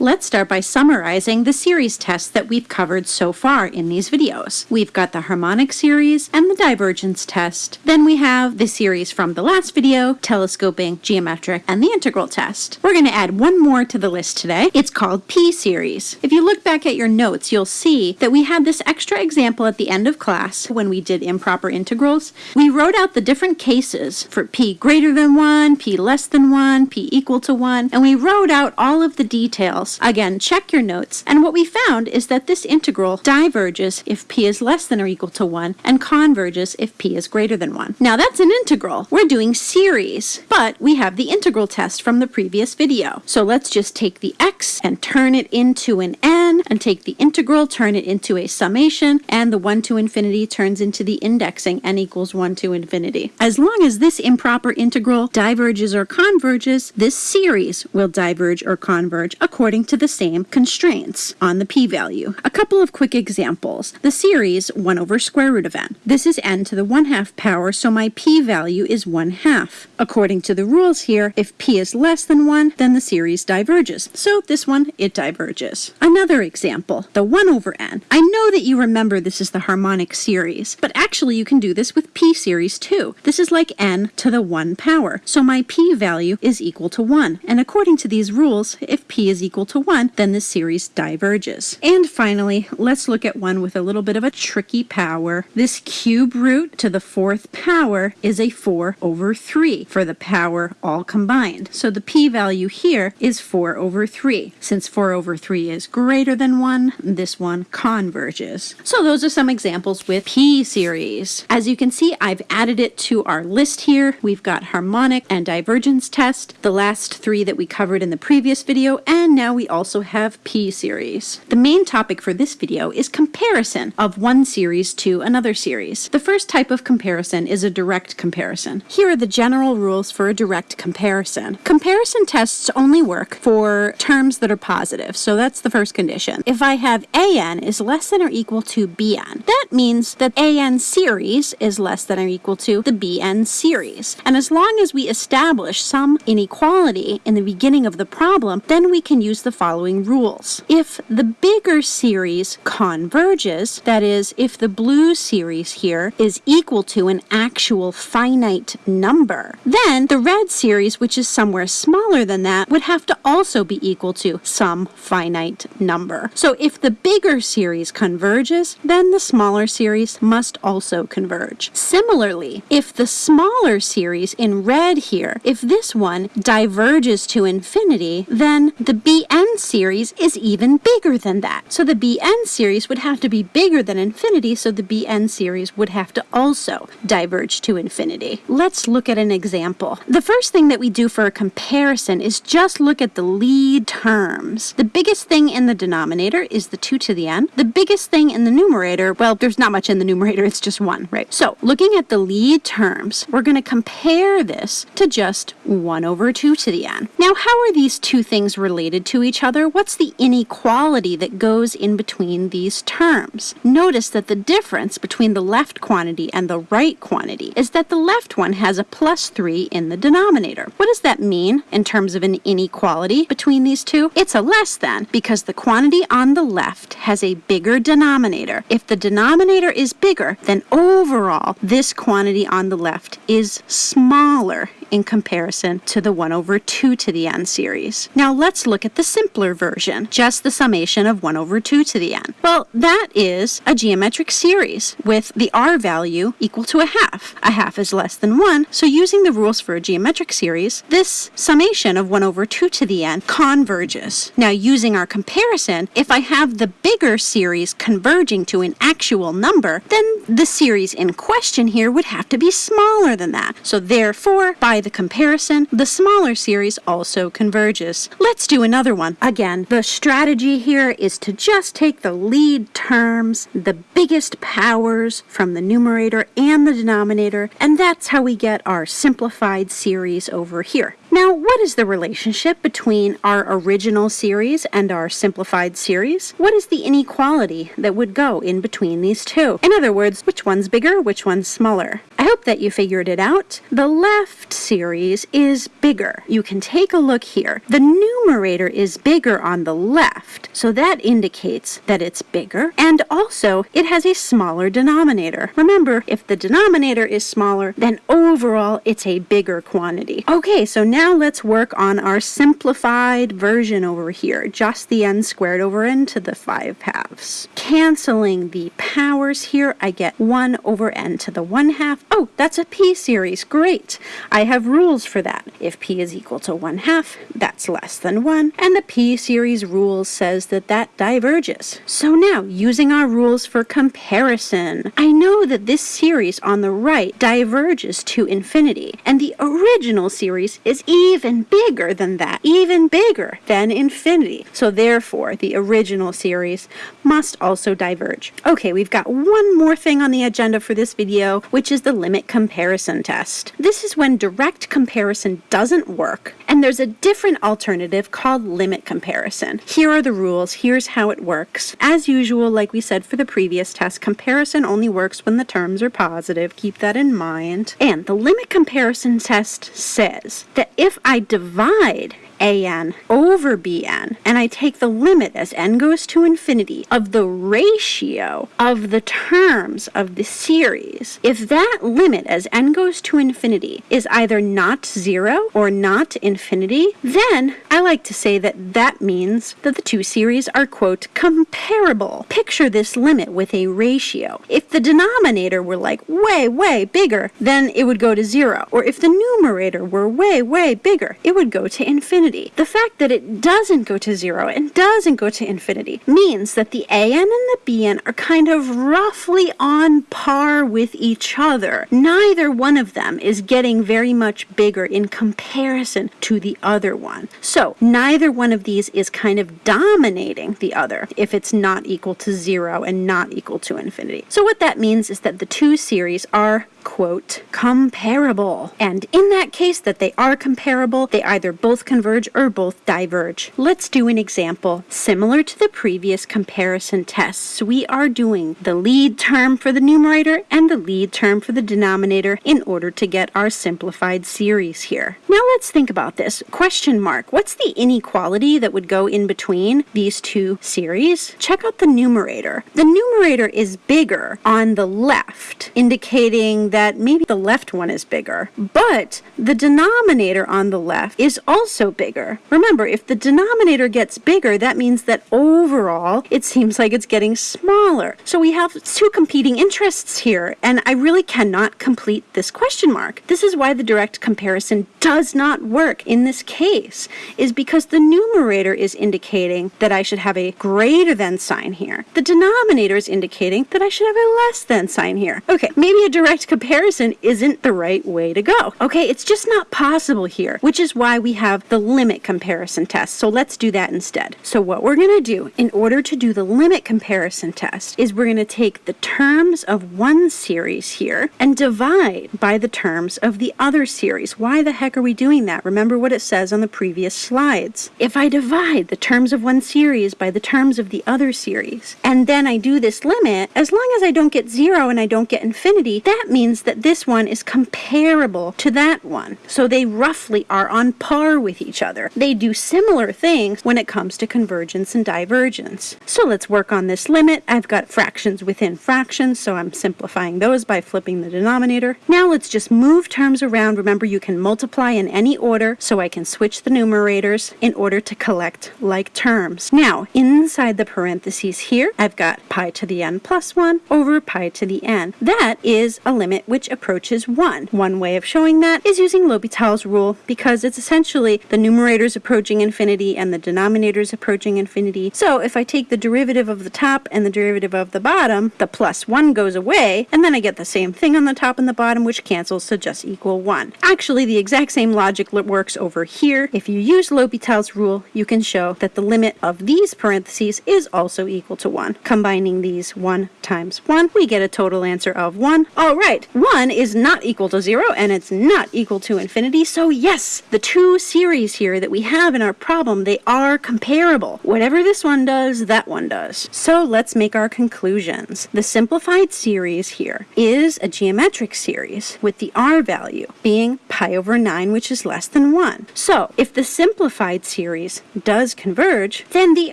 Let's start by summarizing the series tests that we've covered so far in these videos. We've got the harmonic series and the divergence test. Then we have the series from the last video, telescoping, geometric, and the integral test. We're going to add one more to the list today. It's called P-series. If you look back at your notes, you'll see that we had this extra example at the end of class when we did improper integrals. We wrote out the different cases for P greater than 1, P less than 1, P equal to 1, and we wrote out all of the details Again, check your notes. And what we found is that this integral diverges if p is less than or equal to 1 and converges if p is greater than 1. Now that's an integral. We're doing series, but we have the integral test from the previous video. So let's just take the x and turn it into an n and take the integral, turn it into a summation, and the 1 to infinity turns into the indexing n equals 1 to infinity. As long as this improper integral diverges or converges, this series will diverge or converge according according to the same constraints on the p-value. A couple of quick examples. The series 1 over square root of n. This is n to the 1 half power, so my p-value is 1 half. According to the rules here, if p is less than 1, then the series diverges. So this one, it diverges. Another example, the 1 over n. I know that you remember this is the harmonic series, but actually you can do this with p series too. This is like n to the 1 power, so my p-value is equal to 1. And according to these rules, if p is equal to 1, then the series diverges. And finally, let's look at one with a little bit of a tricky power. This cube root to the fourth power is a 4 over 3 for the power all combined. So the p-value here is 4 over 3. Since 4 over 3 is greater than 1, this one converges. So those are some examples with p-series. As you can see, I've added it to our list here. We've got harmonic and divergence test, the last three that we covered in the previous video, and now we also have P-series. The main topic for this video is comparison of one series to another series. The first type of comparison is a direct comparison. Here are the general rules for a direct comparison. Comparison tests only work for terms that are positive, so that's the first condition. If I have an is less than or equal to bn, that means that an series is less than or equal to the bn series. And as long as we establish some inequality in the beginning of the problem, then we can use the the following rules. If the bigger series converges, that is, if the blue series here is equal to an actual finite number, then the red series, which is somewhere smaller than that, would have to also be equal to some finite number. So if the bigger series converges, then the smaller series must also converge. Similarly, if the smaller series in red here, if this one diverges to infinity, then the bn series is even bigger than that. So the bn series would have to be bigger than infinity, so the bn series would have to also diverge to infinity. Let's look at an example. The first thing that we do for a comparison is just look at the lead terms. The biggest thing in the denominator is the 2 to the n. The biggest thing in the numerator, well, there's not much in the numerator, it's just 1, right? So looking at the lead terms, we're going to compare this to just 1 over 2 to the n. Now, how are these two things related to each other, what's the inequality that goes in between these terms? Notice that the difference between the left quantity and the right quantity is that the left one has a plus 3 in the denominator. What does that mean in terms of an inequality between these two? It's a less than because the quantity on the left has a bigger denominator. If the denominator is bigger, then overall this quantity on the left is smaller in comparison to the 1 over 2 to the n series. Now let's look at the simpler version, just the summation of 1 over 2 to the n. Well, that is a geometric series with the r value equal to a half. A half is less than 1, so using the rules for a geometric series, this summation of 1 over 2 to the n converges. Now using our comparison, if I have the bigger series converging to an actual number, then the series in question here would have to be smaller than that. So therefore, by by the comparison, the smaller series also converges. Let's do another one. Again, the strategy here is to just take the lead terms, the biggest powers from the numerator and the denominator, and that's how we get our simplified series over here. Now, what is the relationship between our original series and our simplified series? What is the inequality that would go in between these two? In other words, which one's bigger, which one's smaller? I hope that you figured it out. The left series is bigger. You can take a look here. The numerator is bigger on the left, so that indicates that it's bigger, and also it has a smaller denominator. Remember, if the denominator is smaller, then overall it's a bigger quantity. Okay, so now let's work on our simplified version over here, just the n squared over n to the 5 halves. Canceling the powers here, I get 1 over n to the 1 half Oh, that's a p series. Great. I have rules for that. If p is equal to 1 half, that's less than 1. And the p series rule says that that diverges. So now, using our rules for comparison, I know that this series on the right diverges to infinity. And the original series is even bigger than that. Even bigger than infinity. So therefore, the original series must also diverge. Okay, we've got one more thing on the agenda for this video, which is the limit comparison test. This is when direct comparison doesn't work, and there's a different alternative called limit comparison. Here are the rules, here's how it works. As usual, like we said for the previous test, comparison only works when the terms are positive. Keep that in mind. And the limit comparison test says that if I divide an over bn, and I take the limit as n goes to infinity of the ratio of the terms of the series, if that limit as n goes to infinity is either not zero or not infinity, then I like to say that that means that the two series are, quote, comparable. Picture this limit with a ratio. If the denominator were like way, way bigger, then it would go to zero. Or if the numerator were way, way bigger, it would go to infinity infinity. The fact that it doesn't go to zero and doesn't go to infinity means that the an and the bn are kind of roughly on par with each other. Neither one of them is getting very much bigger in comparison to the other one. So neither one of these is kind of dominating the other if it's not equal to zero and not equal to infinity. So what that means is that the two series are quote, comparable. And in that case that they are comparable, they either both converge or both diverge. Let's do an example. Similar to the previous comparison tests, we are doing the lead term for the numerator and the lead term for the denominator in order to get our simplified series here. Now let's think about this. Question mark. What's the inequality that would go in between these two series? Check out the numerator. The numerator is bigger on the left, indicating that that maybe the left one is bigger, but the denominator on the left is also bigger. Remember, if the denominator gets bigger, that means that overall it seems like it's getting smaller. So we have two competing interests here, and I really cannot complete this question mark. This is why the direct comparison does not work in this case, is because the numerator is indicating that I should have a greater than sign here. The denominator is indicating that I should have a less than sign here. Okay, maybe a direct comparison comparison isn't the right way to go. Okay, it's just not possible here, which is why we have the limit comparison test. So let's do that instead. So what we're going to do in order to do the limit comparison test is we're going to take the terms of one series here and divide by the terms of the other series. Why the heck are we doing that? Remember what it says on the previous slides. If I divide the terms of one series by the terms of the other series, and then I do this limit, as long as I don't get zero and I don't get infinity, that means that this one is comparable to that one. So they roughly are on par with each other. They do similar things when it comes to convergence and divergence. So let's work on this limit. I've got fractions within fractions, so I'm simplifying those by flipping the denominator. Now let's just move terms around. Remember, you can multiply in any order, so I can switch the numerators in order to collect like terms. Now, inside the parentheses here, I've got pi to the n plus 1 over pi to the n. That is a limit which approaches 1. One way of showing that is using L'Hopital's rule because it's essentially the numerator numerator's approaching infinity and the denominator's approaching infinity. So if I take the derivative of the top and the derivative of the bottom, the plus 1 goes away, and then I get the same thing on the top and the bottom, which cancels to just equal 1. Actually, the exact same logic works over here. If you use L'Hopital's rule, you can show that the limit of these parentheses is also equal to 1. Combining these 1 times 1, we get a total answer of 1. All right, 1 is not equal to 0, and it's not equal to infinity, so yes, the two series here that we have in our problem, they are comparable. Whatever this one does, that one does. So let's make our conclusions. The simplified series here is a geometric series with the r value being pi over 9, which is less than 1. So if the simplified series does converge, then the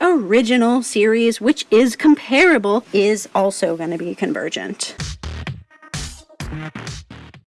original series, which is comparable, is also going to be convergent.